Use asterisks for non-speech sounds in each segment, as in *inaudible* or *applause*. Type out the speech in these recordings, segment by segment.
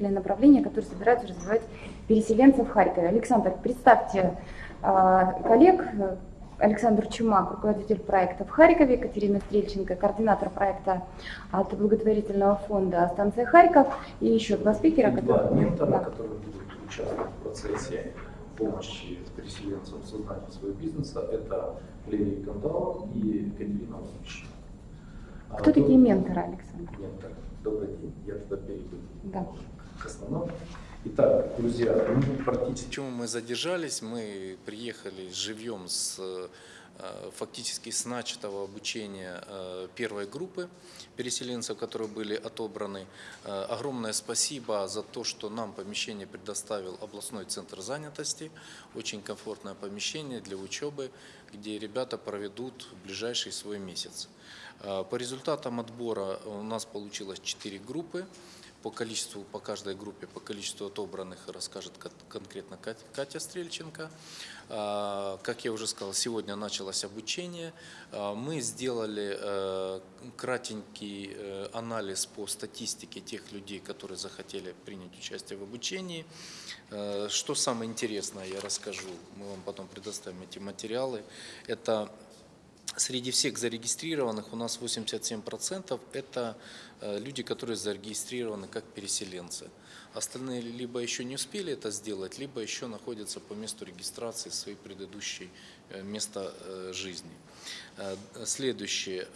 руководителей направления, которые собираются развивать переселенцев в Харькове. Александр, представьте коллег, Александр Чумак, руководитель проекта в Харькове, Екатерина Стрельченко, координатор проекта от благотворительного фонда «Станция Харьков» и еще два спикера, которые, два ментора, да. которые будут участвовать в процессе помощи переселенцам в создании своего бизнеса. Это Лерия Кандалов и Екатерина Лунична. А Кто а такие до... менторы, Александр? Ментор. Добрый день. Я тогда перейду да. К основному. Итак, друзья, мы практически... Почему мы задержались? Мы приехали живьем с э, фактически с начатого обучения э, первой группы переселенцев, которые были отобраны. Э, огромное спасибо за то, что нам помещение предоставил областной центр занятости. Очень комфортное помещение для учебы, где ребята проведут ближайший свой месяц. По результатам отбора у нас получилось 4 группы по количеству, по каждой группе, по количеству отобранных расскажет конкретно Катя Стрельченко. А, как я уже сказал, сегодня началось обучение. А, мы сделали э, кратенький э, анализ по статистике тех людей, которые захотели принять участие в обучении. Э, что самое интересное, я расскажу, мы вам потом предоставим эти материалы. Это Среди всех зарегистрированных у нас 87% это э, люди, которые зарегистрированы как переселенцы. Остальные либо еще не успели это сделать, либо еще находятся по месту регистрации своей предыдущей э, места э, жизни. Следующее.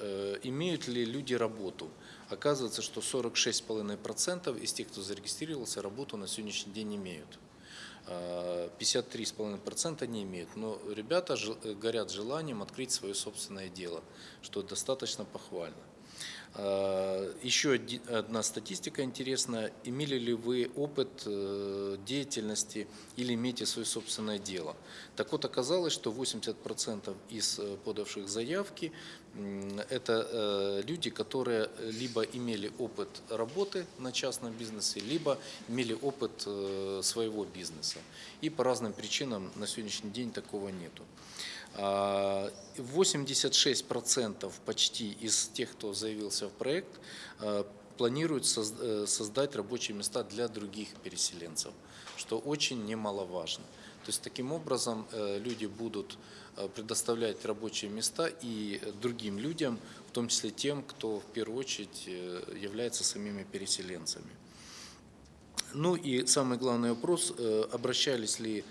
Имеют ли люди работу? Оказывается, что 46,5% из тех, кто зарегистрировался, работу на сегодняшний день имеют. 53,5% не имеют. Но ребята горят желанием открыть свое собственное дело, что достаточно похвально. А, еще одна статистика интересная. Имели ли вы опыт э, деятельности или имеете свое собственное дело? Так вот, оказалось, что 80% из э, подавших заявки – это э, люди, которые либо имели опыт работы на частном бизнесе, либо имели опыт своего бизнеса. И по разным причинам на сегодняшний день такого нету. 86% почти из тех, кто заявился в проект, э, планируют э, создать рабочие места для других переселенцев, что очень немаловажно. То есть таким образом э, люди будут предоставлять рабочие места и другим людям, в том числе тем, кто в первую очередь является самими переселенцами. Ну и самый главный вопрос, обращались ли Э,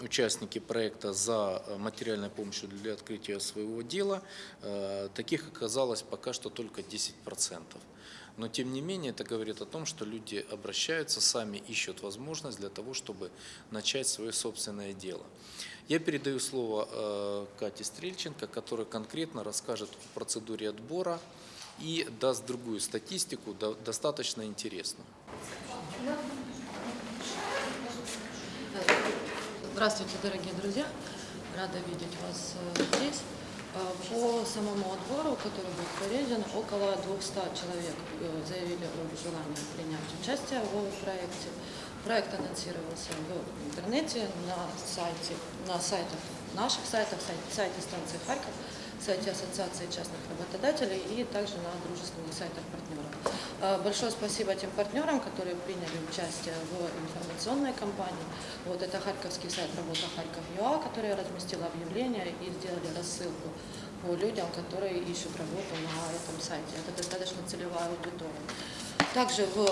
участники проекта за материальной помощью для открытия своего дела, э, таких оказалось пока что только 10%. Но тем не менее это говорит о том, что люди обращаются, сами ищут возможность для того, чтобы начать свое собственное дело. Я передаю слово э, Кате Стрельченко, которая конкретно расскажет о процедуре отбора и даст другую статистику, достаточно интересную. Здравствуйте, дорогие друзья! Рада видеть вас э, здесь. Э, по самому отбору, который был проведен, около 200 человек э, заявили о желании принять участие в проекте. Проект анонсировался в интернете, на, сайте, на сайтах, наших сайтах, сайте, сайте станции Харьков, сайте Ассоциации частных работодателей и также на дружественных сайтах партнеров. А, большое спасибо тем партнерам, которые приняли участие в информационной кампании. Вот это харьковский сайт «Работа Харьков ЮА», который разместил объявление и сделали рассылку по людям, которые ищут работу на этом сайте. Это достаточно целевая аудитория. Также в э,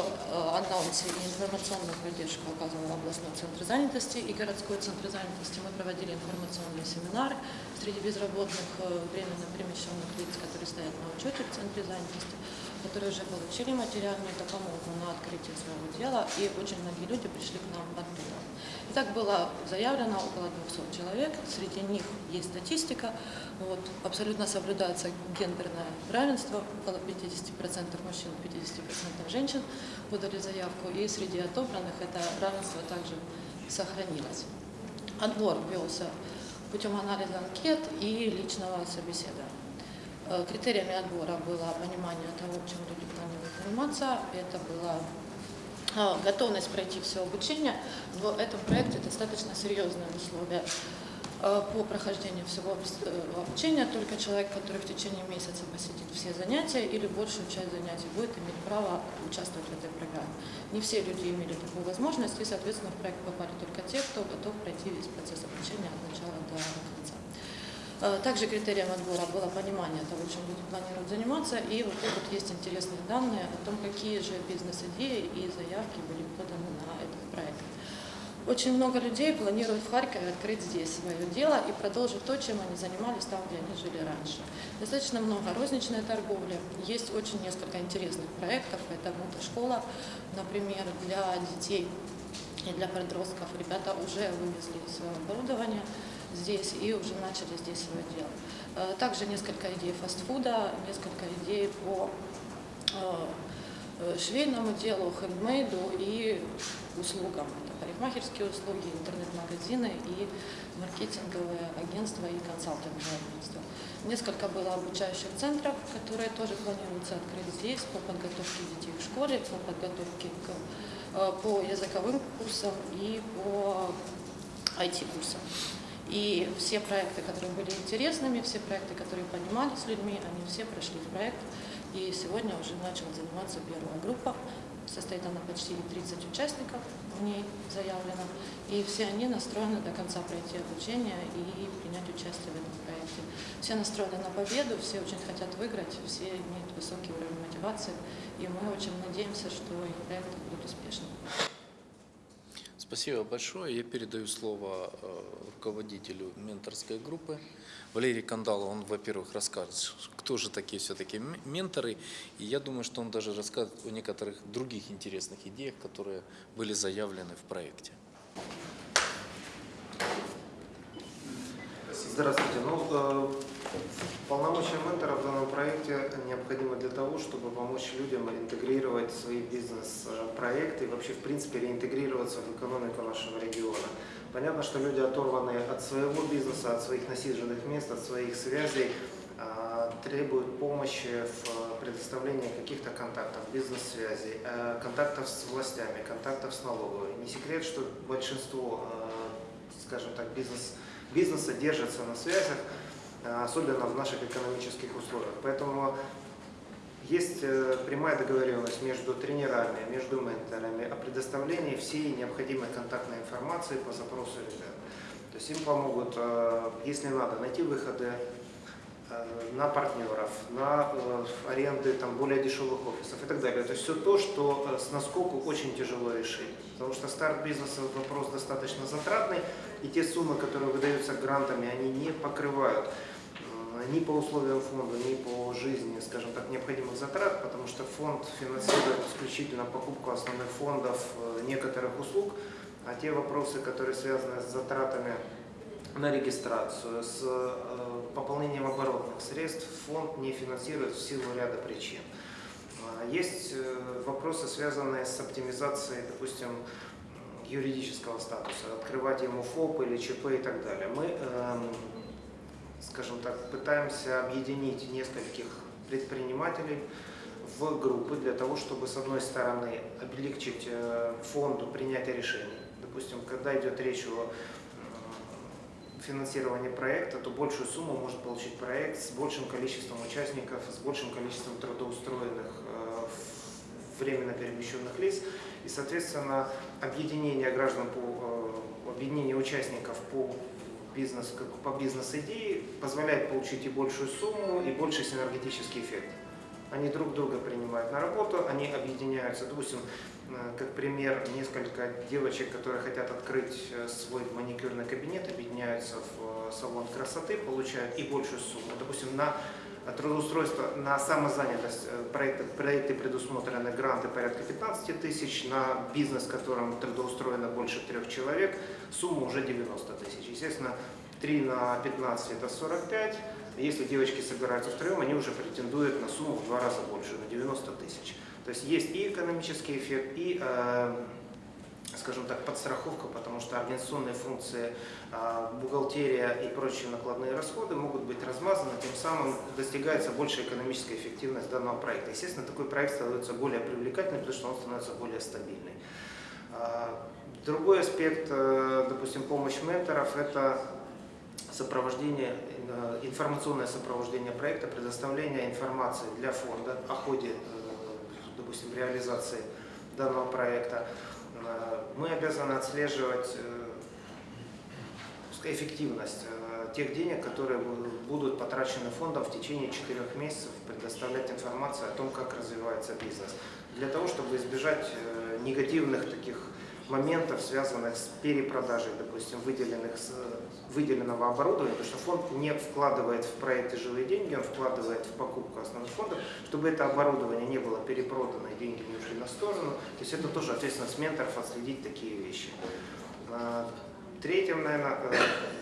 анонсе и информационную поддержку оказывал областной центр занятости и городской центр занятости. Мы проводили информационные семинары среди безработных э, временно перемещенных лиц, которые стоят на учете в центре занятости которые уже получили материальную допомогу на открытие своего дела, и очень многие люди пришли к нам оттуда. Итак, было заявлено около 200 человек, среди них есть статистика, вот, абсолютно соблюдается гендерное равенство, около 50% мужчин, 50% женщин подали заявку, и среди отобранных это равенство также сохранилось. Отбор велся путем анализа анкет и личного собеседования. Э, критериями отбора было понимание того, чем люди планируют заниматься, это была э, готовность пройти все обучение. В этом проекте достаточно серьезные условия э, по прохождению всего обучения. Только человек, который в течение месяца посетит все занятия или большую часть занятий, будет иметь право участвовать в этой программе. Не все люди имели такую возможность, и, соответственно, в проект попали только те, кто готов пройти весь процесс обучения от начала до конца. Э, Также критерием отбора было понимание того, чем люди планируют заниматься, и вот тут вот есть интересные данные о том, какие же бизнес-идеи и заявки были поданы на этот проект. Очень много людей планируют в Харькове открыть здесь свое дело и продолжить то, чем они занимались там, где они жили раньше. Достаточно много розничной торговли, есть очень несколько интересных проектов, это мотошкола, например, для детей и для подростков. Ребята уже вывезли свое оборудование здесь и уже начали здесь свое дело. Э, Также несколько идей фастфуда, несколько идей по э, э, швейному делу, хендмейду и услугам. Это парикмахерские услуги, интернет-магазины и маркетинговые агентства и консалтинговые агентства. Несколько было обучающих центров, которые тоже планируется открыть здесь по подготовке детей в школе, по подготовке к, по языковым курсам и по IT-курсам. И все проекты, которые были интересными, все проекты, которые понимали с людьми, они все прошли в проект. И сегодня уже начала заниматься первая группа. Состоит она почти 30 участников, в ней заявлено. И все они настроены до конца пройти обучение и принять участие в этом проекте. Все настроены на победу, все очень хотят выиграть, все имеют высокий уровень мотивации. И мы очень надеемся, что их проекты будут успешными. Спасибо большое. Я передаю слово э, руководителю менторской группы. Валерий Кандалов, он, во-первых, расскажет, кто же такие все-таки менторы. И я думаю, что он даже расскажет о некоторых других интересных идеях, которые были заявлены в проекте. Здравствуйте. Ну, э, полномочия ментора в данном проекте необходимы для того, чтобы помочь людям интегрировать свои бизнес-проекты и вообще, в принципе, реинтегрироваться в экономику нашего региона. Понятно, что люди оторваны от своего бизнеса, от своих насиженных мест, от своих связей, э, требуют помощи в предоставлении каких-то контактов, бизнес-связей, э, контактов с властями, контактов с налоговой. Не секрет, что большинство, э, скажем так, бизнес бизнеса держится на связях, особенно в наших экономических условиях. Поэтому есть э, прямая договоренность между тренерами, между менторами о предоставлении всей необходимой контактной информации по запросу ребят. То есть им помогут, э, если надо, найти выходы э, на партнеров, на э, аренды там, более дешевых офисов и так далее. То есть все то, что э, с наскоку очень тяжело решить. Потому что старт бизнеса вопрос достаточно затратный, и те суммы, которые выдаются грантами, они не покрывают э, ни по условиям фонда, ни по жизни, скажем так, необходимых затрат, потому что фонд финансирует исключительно покупку основных фондов э, некоторых услуг, а те вопросы, которые связаны с затратами на регистрацию, с э, пополнением оборотных средств фонд не финансирует в силу ряда причин. А, Есть э, вопросы, связанные с оптимизацией, допустим, юридического статуса, открывать ему ФОП или ЧП и так далее. Мы, эм, скажем так, пытаемся объединить нескольких предпринимателей в группы для того, чтобы, с одной стороны, облегчить э, фонду принятие решений. Допустим, когда идет речь о финансировании проекта, то большую сумму может получить проект с большим количеством участников, с большим количеством трудоустроенных э, временно перемещенных лиц. И, соответственно, объединение граждан по э, объединение участников по бизнес, по бизнес-идее позволяет получить и большую сумму, и больший синергетический эффект. Они друг друга принимают на работу, они объединяются. Допустим, э, как пример, несколько девочек, которые хотят открыть э, свой маникюрный кабинет, объединяются в э, салон красоты, получают и большую сумму. Допустим, на трудоустройство, на самозанятость э, проекты, проекты предусмотрены гранты порядка 15 тысяч, на бизнес, в котором трудоустроено больше трех человек, сумма уже 90 тысяч. Естественно, 3 на 15 это 45. Если девочки собираются втроем, они уже претендуют на сумму в два раза больше, на 90 тысяч. То есть есть и экономический эффект, и, э, скажем так, подстраховка, потому что организационные функции, э, бухгалтерия и прочие накладные расходы могут быть размазаны, тем самым достигается большая экономическая эффективность данного проекта. Естественно, такой проект становится более привлекательным, потому что он становится более стабильный. А, Другой аспект, э, допустим, помощь менторов – это сопровождение, э, информационное сопровождение проекта, предоставление информации для фонда о ходе, э, допустим, реализации данного проекта. Э, Мы обязаны отслеживать э, эффективность э, тех денег, которые бу- будут потрачены фондом в течение четырех месяцев, предоставлять информацию о том, как развивается бизнес. Для того, чтобы избежать негативных таких моментов, связанных с перепродажей, допустим, выделенных, выделенного оборудования, потому что фонд не вкладывает в проекты живые деньги, он вкладывает в покупку основных фондов, чтобы это оборудование не было перепродано и деньги не ушли на сторону. То есть это тоже ответственность менторов отследить такие вещи. А, Третьим, наверное, э,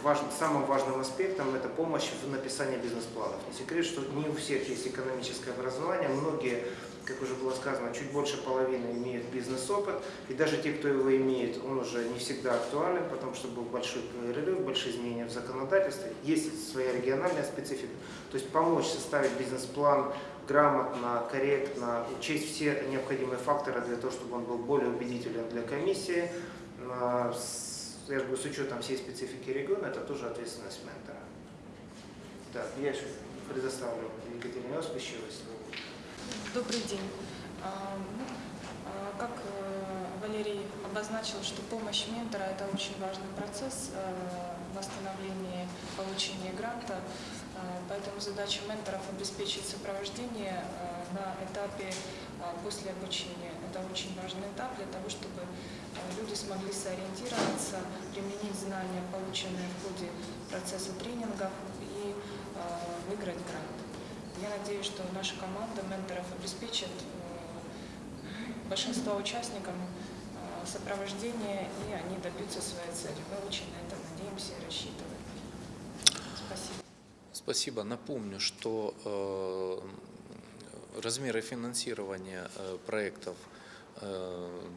важным- самым важным аспектом это помощь в написании бизнес-планов. Не секрет, что не у всех есть экономическое образование, многие, как уже было сказано, чуть больше половины имеют бизнес-опыт, и даже те, кто его имеет, он уже не всегда актуален, потому что был большой перерыв, большие изменения в законодательстве, есть своя региональная специфика. То есть помочь составить бизнес-план грамотно, корректно, учесть все необходимые факторы для того, чтобы он был более убедителен для комиссии, а, я же говорю, с учетом всей специфики региона, это тоже ответственность ментора. Так, я еще предоставлю Екатерине Оспищевой слово. Добрый день. А, ну, а, Как э, Валерий обозначил, что помощь ментора – это очень важный процесс э, в восстановлении получения гранта, А, поэтому задача менторов – обеспечить сопровождение э, на этапе а, после обучения. Это очень важный этап для того, чтобы э, люди смогли сориентироваться, применить знания, полученные в ходе процесса тренингов и э, выиграть грант. Я надеюсь, что наша команда менторов обеспечит э, большинство участникам э, сопровождение, и они добьются своей цели. Мы очень на это надеемся и рассчитываем. Спасибо. Спасибо. Напомню, что э, размеры финансирования проектов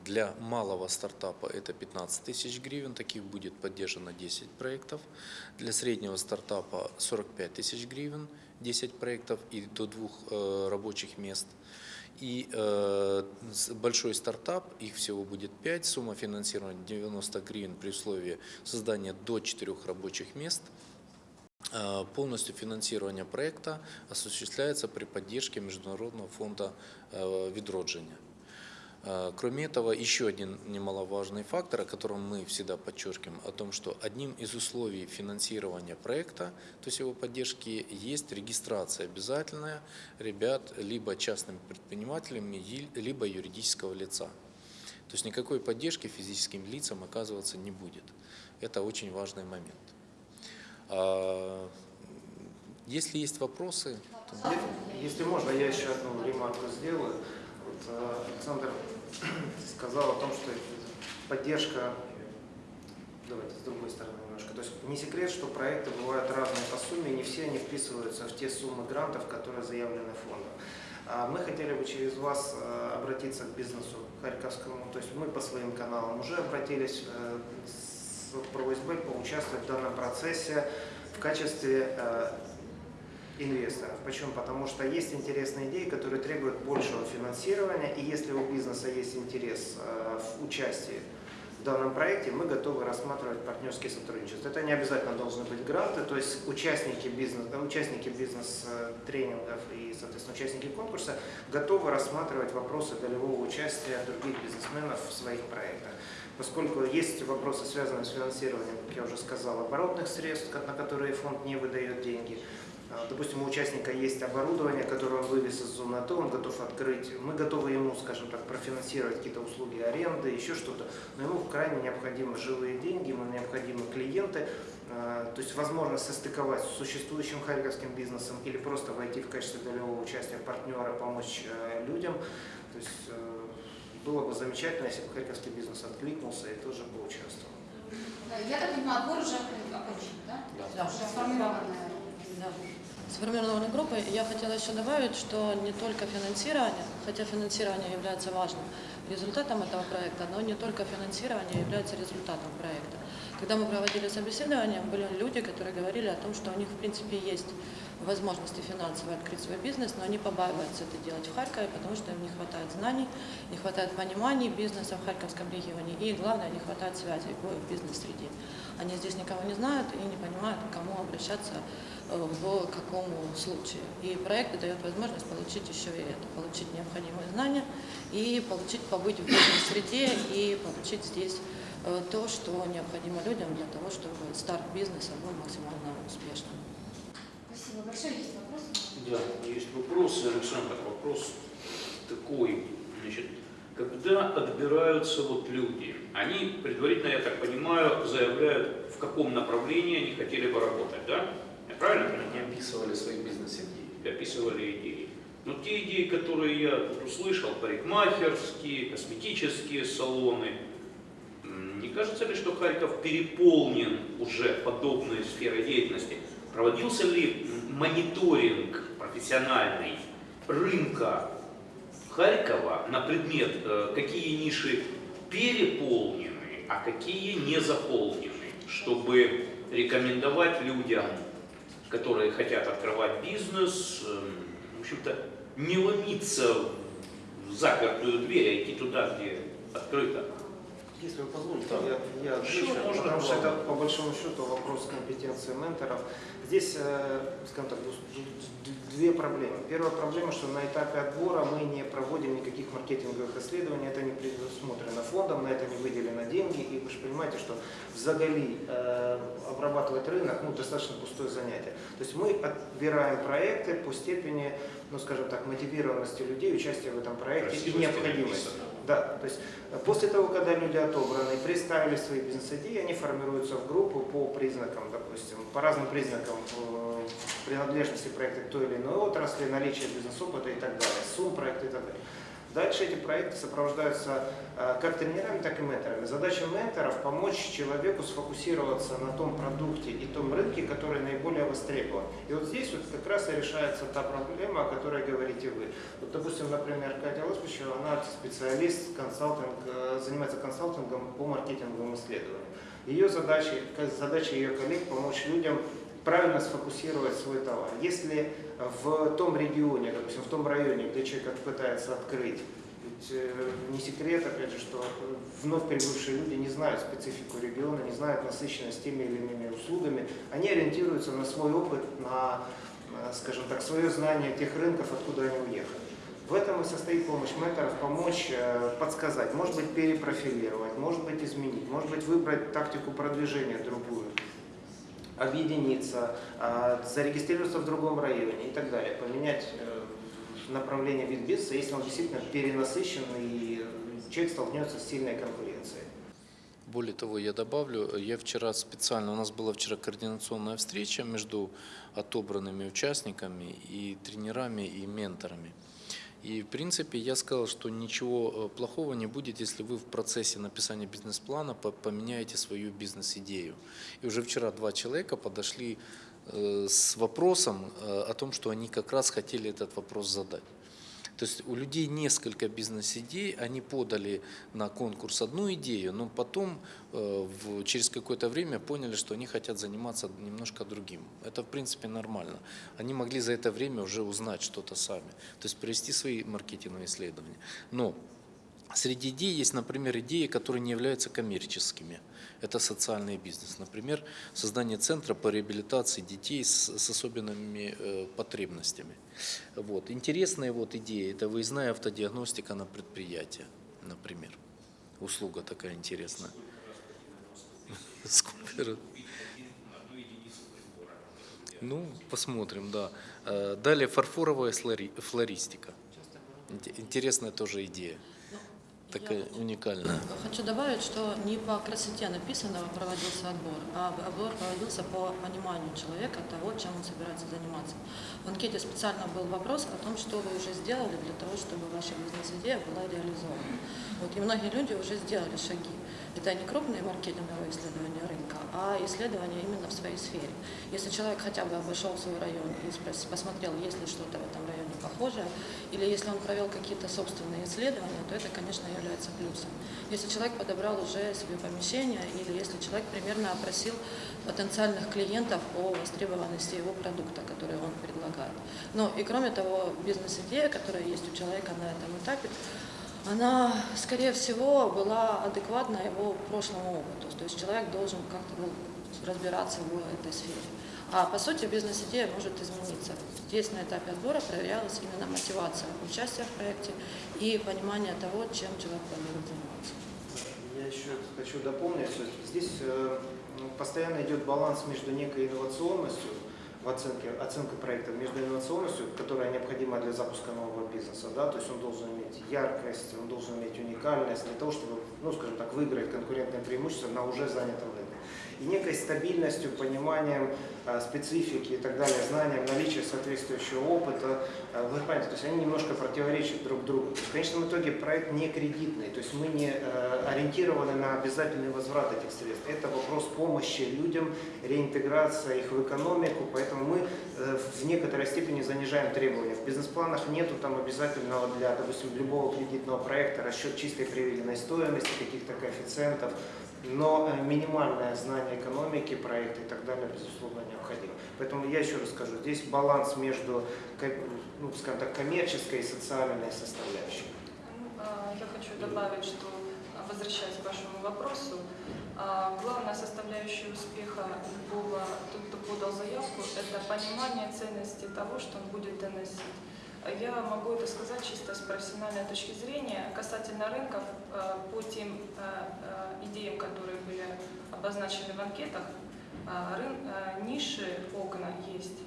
для малого стартапа это 15 тысяч гривен, таких будет поддержано 10 проектов. Для среднего стартапа 45 тысяч гривен, 10 проектов и до двух э, рабочих мест. И э, большой стартап, их всего будет 5, сумма финансирования 90 гривен при условии создания до 4 рабочих мест. Э, Полностью финансирование проекта осуществляется при поддержке Международного фонда э, «Відродження». Э, Кроме этого, еще один немаловажный фактор, о котором мы всегда подчеркиваем, о том, что одним из условий финансирования проекта, то есть его поддержки, есть регистрация обязательная ребят либо частными предпринимателями, либо юридического лица. То есть никакой поддержки физическим лицам оказываться не будет. Это очень важный момент. А, Если есть вопросы, то... Если можно, я еще одну ремарку сделаю. Э, Александр сказал о том, что поддержка, давайте с другой стороны немножко, то есть не секрет, что проекты бывают разные по сумме, не все они вписываются в те суммы грантов, которые заявлены фондом. А Мы хотели бы через вас э, обратиться к бизнесу харьковскому, то есть мы по своим каналам уже обратились э, с просьбой поучаствовать в данном процессе в качестве э, инвесторов. Почему? Потому что есть интересные идеи, которые требуют большего финансирования, и если у бизнеса есть интерес э, в участии в данном проекте, мы готовы рассматривать партнерские сотрудничества. Это не обязательно должны быть гранты, то есть участники бизнес, э, участники бизнес-тренингов и, соответственно, участники конкурса готовы рассматривать вопросы долевого участия других бизнесменов в своих проектах. Поскольку есть вопросы, связанные с финансированием, как я уже сказал, оборотных средств, на которые фонд не выдает деньги. А, Допустим, у участника есть оборудование, которое он вывез из зоны АТО, он готов открыть. Мы готовы ему, скажем так, профинансировать какие-то услуги аренды, еще что-то. Но ему крайне необходимы живые деньги, ему необходимы клиенты. А, То есть возможность состыковать с существующим харьковским бизнесом или просто войти в качестве долевого участия партнера, помочь э, людям. То есть э, было бы замечательно, если бы харьковский бизнес откликнулся и тоже бы участвовал. Да, Я так понимаю, отбор уже окончен, да? Да. Уже сформированная. Да. Сформированной группой я хотела еще добавить, что не только финансирование, хотя финансирование является важным результатом этого проекта, но не только финансирование является результатом проекта. Когда мы проводили собеседование, были люди, которые говорили о том, что у них в принципе есть возможности финансово открыть свой бизнес, но они побаиваются это делать в Харькове, потому что им не хватает знаний, не хватает понимания бизнеса в Харьковском регионе и, главное, не хватает связей в бизнес-среде. Они здесь никого не знают и не понимают, к кому обращаться в какому случае. И проект дает возможность получить еще и это, получить необходимые знания и получить побыть в бизнес-среде и получить здесь э, то, что необходимо людям для того, чтобы старт бизнеса был максимально успешным. Спасибо большое. Есть вопросы? Да, есть вопрос, Александр, вопрос такой, значит, когда отбираются вот люди, они предварительно, я так понимаю, заявляют, в каком направлении они хотели бы работать, да? Правильно? Они описывали свои бизнес-идеи. описывали идеи. Но те идеи, которые я тут услышал, парикмахерские, косметические салоны, не кажется ли, что Харьков переполнен уже подобной сферой деятельности? Проводился ли мониторинг профессиональный рынка Харькова на предмет, э, какие ниши переполнены, а какие не заполнены, чтобы рекомендовать людям, которые хотят открывать бизнес, эм, в общем-то, не ломиться в запертую дверь, а идти туда, где открыто. Если вы позволите, Да. я, я отвечу, Что можно потому что это по большому счету вопрос компетенции менторов. Здесь, э, скажем так, две проблемы. Первая проблема, что на этапе отбора мы не проводим никаких маркетинговых исследований, это не предусмотрено фондом, на это не выделено деньги, и вы же понимаете, что в Загали э, обрабатывать рынок ну, достаточно пустое занятие. То есть мы отбираем проекты по степени, ну скажем так, мотивированности людей, участия в этом проекте и Красивости необходимости. Да, то есть э, после того, когда люди отобраны, представили свои бизнес-идеи, они формируются в группу по признакам, допустим, по разным признакам э, принадлежности проекта к той или иной отрасли, наличия бизнес-опыта и так далее, сумм проекта и так далее. Дальше эти проекты сопровождаются э, как тренерами, так и менторами. Задача менторов – помочь человеку сфокусироваться на том продукте и том рынке, который наиболее востребован. И вот здесь вот как раз и решается та проблема, о которой говорите вы. Вот, допустим, например, Катя Лоспичева, она специалист, консалтинг, э, занимается консалтингом по маркетинговым исследованиям. Ее задача, задача ее коллег помочь людям правильно сфокусировать свой товар. Если в том регионе, допустим, в том районе, где человек пытается открыть, ведь э, не секрет, опять же, что вновь прибывшие люди не знают специфику региона, не знают насыщенность теми или иными услугами, они ориентируются на свой опыт, на, э, скажем так, свое знание тех рынков, откуда они уехали. В этом и состоит помощь менторов, помочь э, подсказать, может быть перепрофилировать, может быть изменить, может быть выбрать тактику продвижения другую, объединиться, э, зарегистрироваться в другом районе и так далее, поменять э, направление вид бизнеса, если он действительно перенасыщен и человек столкнется с сильной конкуренцией. Более того, я добавлю, я вчера специально, у нас была вчера координационная встреча между отобранными участниками и тренерами и менторами. И в принципе я сказал, что ничего э, плохого не будет, если вы в процессе написания бизнес-плана по- поменяете свою бизнес-идею. И уже вчера два человека подошли э, с вопросом э, о том, что они как раз хотели этот вопрос задать. То есть у людей несколько бизнес-идей, они подали на конкурс одну идею, но потом э, в- через какое-то время поняли, что они хотят заниматься немножко другим. Это в принципе нормально. Они могли за это время уже узнать что-то сами, то есть провести свои маркетинговые исследования. Но Среди идей есть, например, идеи, которые не являются коммерческими. Это социальный бизнес. Например, создание центра по реабилитации детей с, с особенными э, потребностями. Вот. Интересные вот идеи – это выездная автодиагностика на предприятие, например. Услуга такая интересная. Сколько? Ну, посмотрим, да. Э, Далее фарфоровая флори- флористика. Инте- Интересная тоже идея. Такая уникальная. Хочу добавить, что не по красоте написанного проводился отбор, а отбор проводился по пониманию человека того, чем он собирается заниматься. В анкете специально был вопрос о том, что вы уже сделали для того, чтобы ваша бизнес-идея была реализована. Вот, и многие люди уже сделали шаги. Это не крупные маркетинговые исследования рынка, а исследования именно в своей сфере. Если человек хотя бы обошел свой район и посмотрел, есть ли что-то в этом районе похожее, или если он провел какие-то собственные исследования, то это, конечно, является плюсом. Если человек подобрал уже себе помещение, или если человек примерно опросил потенциальных клиентов о востребованности его продукта, который он предлагает. Ну и кроме того, бизнес-идея, которая есть у человека на этом этапе, она, скорее всего, была адекватна его прошлому опыту. То есть человек должен как-то ну, разбираться в этой сфере. А по сути бизнес-идея может измениться. Здесь на этапе отбора проверялась именно мотивация участия в проекте и понимание того, чем человек планирует заниматься. Я еще хочу дополнить, что здесь э, ну, постоянно идет баланс между некой инновационностью в оценке, оценкой проекта, между инновационностью, которая необходима для запуска нового бизнеса, да, то есть он должен иметь яркость, он должен иметь уникальность для того, чтобы, ну, скажем так, выиграть конкурентное преимущество на уже занятом рынке. И некой стабильностью, пониманием э, специфики и так далее, знанием, наличия соответствующего опыта, э, вы понимаете, то есть они немножко противоречат друг другу. То есть в конечном итоге проект не кредитный, то есть мы не э, ориентированы на обязательный возврат этих средств. Это вопрос помощи людям, реинтеграция их в экономику, поэтому мы в некоторой степени занижаем требования. В бизнес-планах нету там обязательного для, допустим, любого кредитного проекта расчет чистой приведенной стоимости, каких-то коэффициентов, но э, минимальное знание экономики, проекта и так далее, безусловно, необходимо. Поэтому я еще раз скажу, здесь баланс между, ну, скажем так, коммерческой и социальной составляющей. Ну, а, Я хочу добавить, что, возвращаясь к вашему вопросу, а, главная составляющая успеха любого, тот, кто подал заявку, это понимание ценности того, что он будет доносить. А Я могу это сказать чисто с профессиональной точки зрения касательно рынков а, по тем а, а, идеям, которые были обозначены в анкетах. рын- Ниши, окна есть.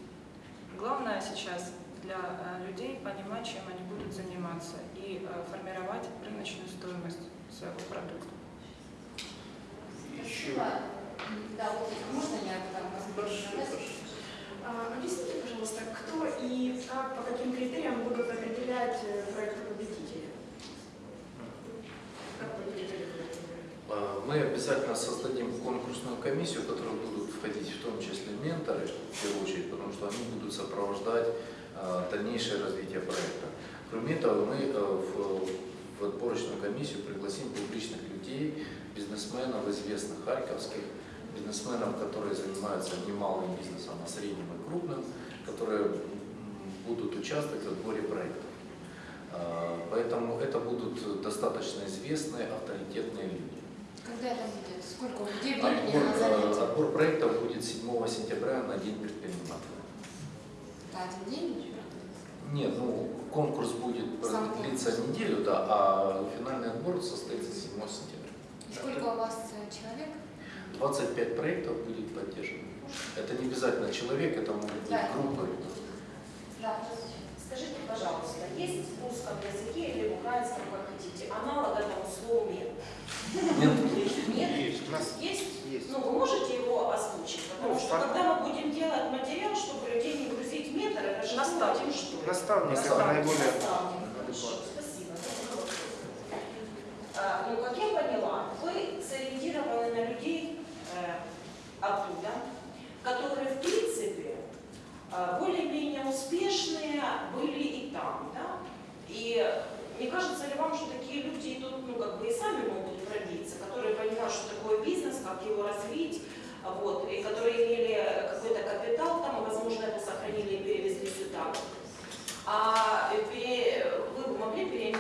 Главное сейчас для э, людей понимать, чем они будут заниматься и э, формировать рыночную стоимость своего продукта. Спасибо. Да, вот можно я там Объясните, пожалуйста, кто и как, по каким критериям будут определять э, проекты победителя? А, Мы обязательно создадим конкурсную комиссию, в которую будут входить в том числе менторы, в первую очередь, потому что они будут сопровождать а, дальнейшее развитие проекта. Кроме этого, мы э, в отборочную комиссию пригласим публичных людей, бизнесменов известных харьковских, бизнесменов, которые занимаются не малым бизнесом, а средним и крупным, которые будут участвовать в отборе проектов. А, Поэтому это будут достаточно известные, авторитетные люди. Когда это будет? Сколько времени Отбор, на э, отбор проектов будет 7 сентября на День предпринимателя. Это один день? Нет, ну конкурс будет Сам длиться конкурс. неделю, да, а финальный отбор состоится 7 сентября. И сколько у вас э, человек? 25 проектов будет поддержано. Это не обязательно человек, это могут быть Да. группы. Да. Скажите, пожалуйста, есть в русском языке или в украинском, как хотите, аналог этому слову «мент»? Нет, Нет? У нас Есть? есть. Ну, вы можете его озвучить? Потому Ну, что так. когда мы будем делать материал, чтобы людей не грузить в ментор, это же Наставник. что ли? Наставник это наиболее адекватно. спасибо. А, Ну, как я поняла, вы сориентированы на людей оттуда, которые, в принципе, э, более-менее успешные были и там, да? И не кажется ли вам, что такие люди тут, ну, как бы и сами могут пробиться, которые понимают, что такое бизнес, как его развить, вот, и которые имели какой-то капитал там, возможно, это сохранили и перевезли сюда. А пере- вы бы могли пере-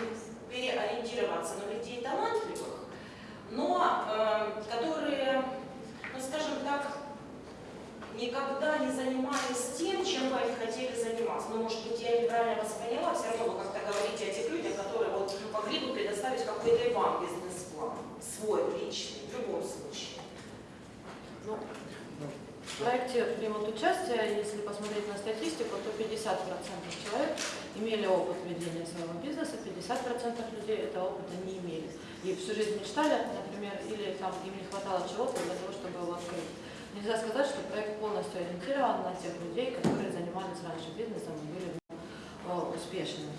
переориентироваться на людей талантливых, но э, которые, ну скажем так, никогда не занимались тем, чем бы они хотели заниматься. Ну, может быть, я неправильно вас поняла, все равно вы как-то говорите о тех людях, которые вот могли бы предоставить какой-то и вам бизнес-план, свой, личный, в любом случае. Ну, в проекте примут участие, если посмотреть на статистику, то 50% человек имели опыт ведения своего бизнеса, 50% людей этого опыта не имели. И всю жизнь мечтали, например, или там им не хватало чего-то для того, чтобы его открыть. Нельзя сказать, что проект полностью ориентирован на тех людей, которые занимались раньше бизнесом и были э, успешными.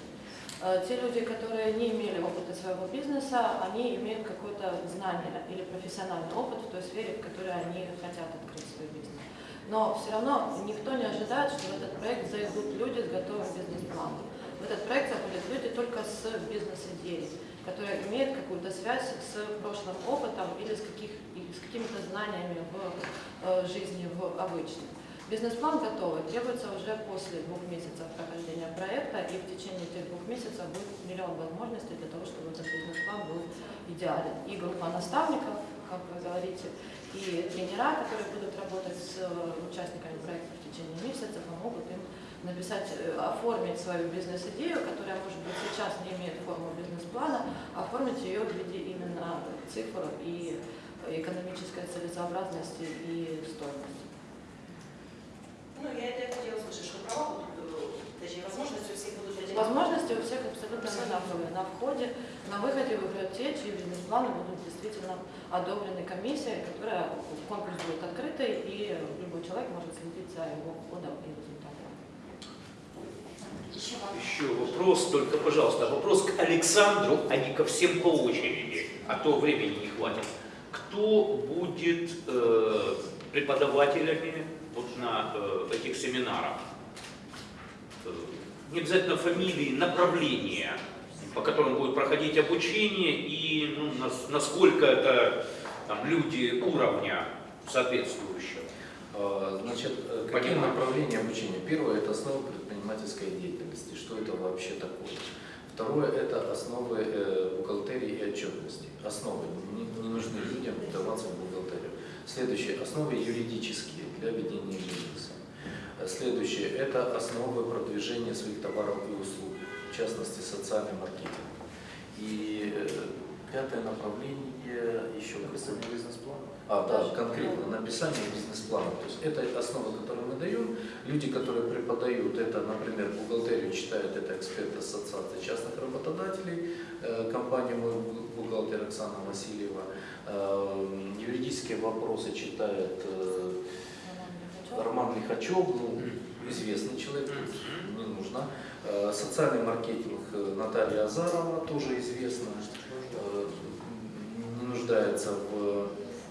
Э, Те люди, которые не имели опыта своего бизнеса, они имеют какое-то знание или профессиональный опыт в той сфере, в которой они хотят открыть свой бизнес. Но все равно никто не ожидает, что в этот проект зайдут люди с готовым бизнес-планом. В этот проект заходят люди только с бизнес-идеей, которые имеют какую-то связь с прошлым опытом или с, каких, с какими-то знаниями в э, жизни в обычной. Бизнес-план готовый, требуется уже после двух месяцев прохождения проекта, и в течение этих двух месяцев будет миллион возможностей для того, чтобы этот бизнес-план был идеален. И группа наставников как вы говорите, и тренера, которые будут работать с э, участниками проекта в течение месяца, помогут им написать, э, оформить свою бизнес-идею, которая, может быть, сейчас не имеет форму бизнес-плана, оформить ее в виде именно цифр и экономической целесообразности и стоимости. Ну, я это хотела услышать, что права будут, э, точнее, возможности у всех будут одинаковые. Возможности у всех абсолютно одинаковые. На входе, на выходе выиграют те, чьи бизнес-планы будут действительно одобрены комиссией, которая конкурс будет открытый, и любой человек может следить за его входом и результатом. Еще вам. Еще вопрос, только, пожалуйста, вопрос к Александру, а не ко всем по очереди, а то времени не хватит. Кто будет э, преподавателями вот на э, этих семинарах? Э, не обязательно фамилии, направления, по которым будет проходить обучение и ну, нас- насколько это там, люди уровня соответствующего. А, Значит, э, какие направления обучения? Первое – это основы предпринимательской деятельности. Что это вообще такое? Второе – это основы э, бухгалтерии и отчетности. Основы. Не, не нужны людям вдаваться в бухгалтерию. Следующее – основы юридические для ведения бизнеса. Следующее – это основы продвижения своих товаров и услуг, в частности, социальный маркетинг. И э, пятое направление еще Написание бизнес-плана. А, да, конкретно написание бизнес-плана. То есть это основа, которую мы даем. Люди, которые преподают это, например, бухгалтерию читают, это эксперты Ассоциации частных работодателей, э, компания «Мой бухгалтер» Оксана Васильева. Э, юридические вопросы читает э, Роман Лихачев, ну, известный человек, не нужно. Социальный маркетинг Наталья Азарова, тоже известная, э, не нуждается в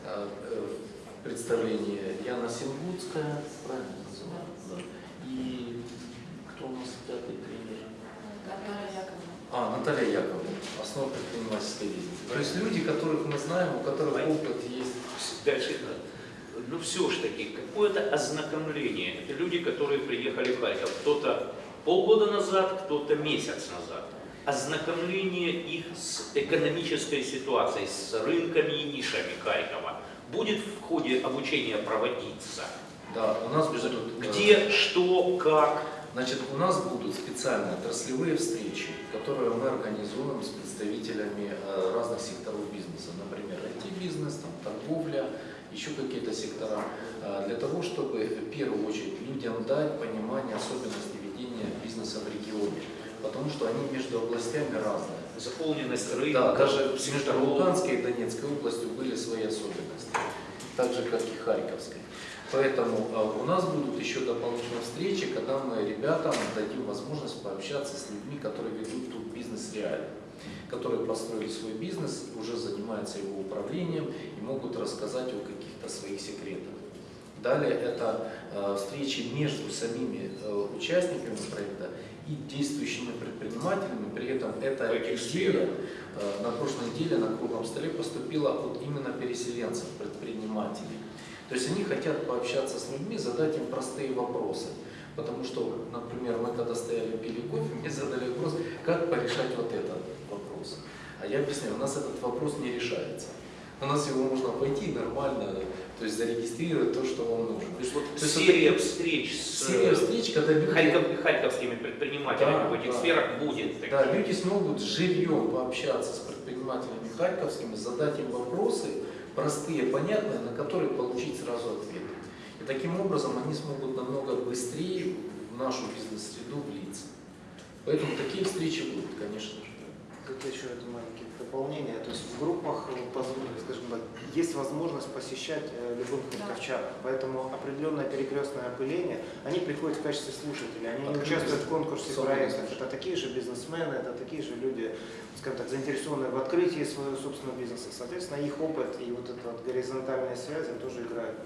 э, э, в представлении Яна Сингутская, правильно называю? Да. И кто у нас пятый тренер? Наталья Яковлевна. А, Наталья Яковлевна, основа предпринимательской деятельности. То есть люди, которых мы знаем, у которых опыт есть. Дальше, ну все ж таки, какое-то ознакомление. Это люди, которые приехали в Харьков. Кто-то полгода назад, кто-то месяц назад. Ознакомление их с экономической ситуацией, с рынками и нишами Харькова будет в ходе обучения проводиться. Да, у нас будут... э, Где, что, как. Значит, у нас будут специальные отраслевые встречи, которые мы организуем с представителями э, разных секторов бизнеса, например, IT-бизнес, торговля, еще какие-то сектора, э, для того, чтобы в первую очередь людям дать понимание особенностей ведения бизнеса в регионе, потому что они между областями разные. Заполненность рынка. Да, даже между. Луганской и Донецкой областью были свои особенности, так же, как и Харьковской. Поэтому э, у нас будут еще дополнительные встречи, когда мы ребятам дадим возможность пообщаться с людьми, которые ведут тут бизнес реально, которые построили свой бизнес, уже занимаются его управлением и могут рассказать о каких-то своих секретах. Далее это э, встречи между самими э, участниками проекта и действующими предпринимателями. При этом эта идея э, на прошлой неделе на круглом столе поступила от именно переселенцев, предпринимателей. То есть они хотят пообщаться с людьми, задать им простые вопросы. Потому что, например, мы когда стояли пили кофе, мне задали вопрос, как порешать вот этот вопрос. А я объясняю, у нас этот вопрос не решается. У нас его можно пойти нормально, то есть зарегистрировать то, что вам нужно. То есть вот То вот серия встреч с Серия встреч, когда люди... харьков- харьковскими предпринимателями Да, в этих да. сферах будет. таких. Да, люди смогут живьем пообщаться с предпринимателями харьковскими, задать им вопросы, простые, понятные, на которые получить сразу ответ. И таким образом они смогут намного быстрее в нашу бизнес-среду влиться. Поэтому такие встречи будут, конечно же. Тут еще это маленькие дополнения. То есть в группах, э, скажем так, есть возможность посещать э, любых харьковчан. Поэтому определенное перекрестное опыление, они приходят в качестве слушателей, они не Открытые. участвуют в конкурсе проектов. Это такие же бизнесмены, это такие же люди, скажем так, заинтересованные в открытии своего собственного бизнеса. Соответственно, их опыт и вот эта вот горизонтальная связь тоже играют.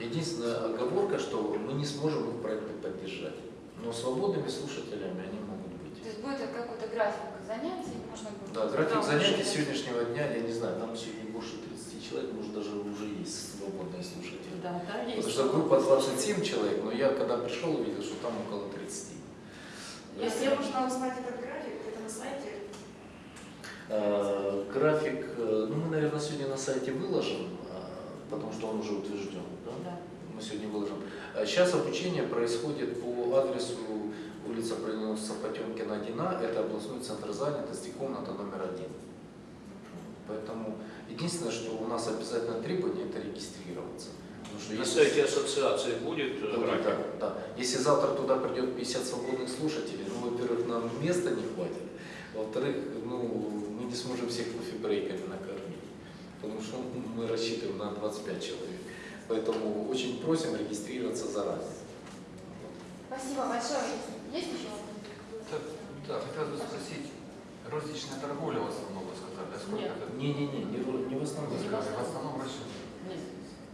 Единственная оговорка, что мы не сможем их проекты поддержать. Но свободными слушателями они могут есть будет какой-то график занятий, можно будет... Да, график Да, занятий уже- сегодняшнего дня, я не знаю, там сегодня больше 30 человек, может даже уже есть свободные слушатели. Да, там есть. Потому что группа 27 человек, но я когда пришел, увидел, что там около 30. Если можно узнать этот график, это на сайте. Э, График, э, ну мы, наверное, сегодня на сайте выложим, э, потому что он уже утвержден. Да? Да. Мы сегодня выложим. А Сейчас обучение происходит по адресу улица Броненосца Потемкина 1А, это областной центр занятости, комната номер один. Поэтому единственное, что у нас обязательно требование, это регистрироваться. Что На если- сайте ассоциации будет э, Будет, да, да. Если завтра туда придет 50 свободных слушателей, ну, во-первых, нам места не хватит, во-вторых, ну, мы не сможем всех кофе-брейками накормить, потому что мы рассчитываем на 25 человек. Поэтому очень просим регистрироваться заранее. Спасибо большое. Есть еще? Да, да, хотелось бы спросить, розничная торговля в основном, вы сказали, да? Сколько Нет. это? Не-не-не, не, не в основном. Вы сказали, в основном розничная. Нет,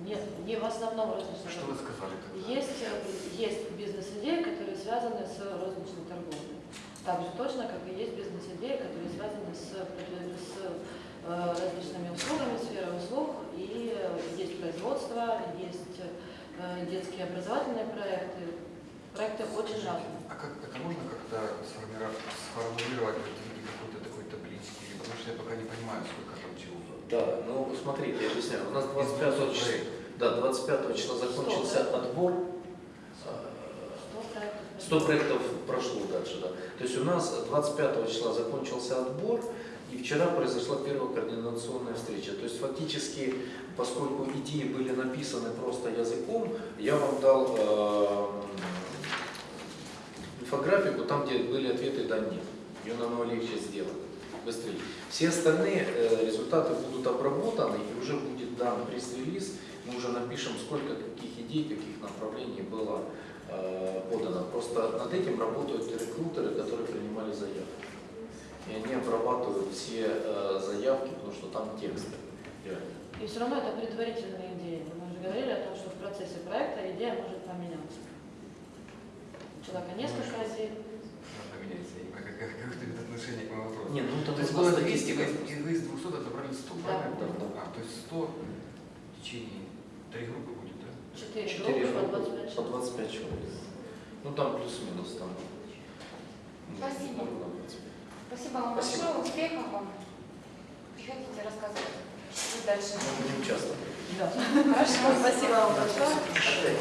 нет, не в основном розничной Что вы сказали тогда? Есть, э, есть бизнес-идеи, которые связаны с розничной торговлей. Так же точно, как и есть бизнес-идеи, которые связаны с, с э, различными услугами, сферой услуг. И э, есть производство, есть детские образовательные проекты. Проекты очень разные. А как это можно как-то сформировать, сформулировать в виде какой-то такой таблички? Потому что я пока не понимаю, сколько там чего. Да, ну смотрите, я объясняю. У нас Из 25 200 числа, да, 25 числа закончился отбор. А, Что проектов? 100 проектов прошло дальше, да. То есть у нас 25 числа закончился отбор, и вчера произошла первая координационная встреча. То есть фактически, поскольку идеи были написаны просто языком, я вам дал э, инфографику, там, где были ответы «да», «нет». Ее намного легче сделать, быстрее. Все остальные э, результаты будут обработаны, и уже будет дан пресс-релиз, мы уже напишем, сколько каких идей, каких направлений было э, подано. Просто над этим работают рекрутеры, которые принимали заявки. И они обрабатывают все э, заявки, потому что там тексты. реально. И все равно это предварительные идеи. Мы уже говорили о том, что в процессе проекта идея может поменяться. У человека несколько идей. Можно поменять, я не понимаю, как, как, это отношение к моему вопросу. Не, ну там То есть было 200, статистика. вы, из- вы из 200 отобрали 100, Да. правильно? Да, да. А, то есть 100 в течение три группы будет, да? Четыре Четыре группы по группы 25 по человек. 25 человек. Ну там плюс-минус там. Спасибо. Ну, 25. Спасибо вам Спасибо. большое. Успехов вам. Приходите рассказывать. Что дальше? Мы будем участвовать. Да. *laughs* Хорошо. Спасибо вам большое.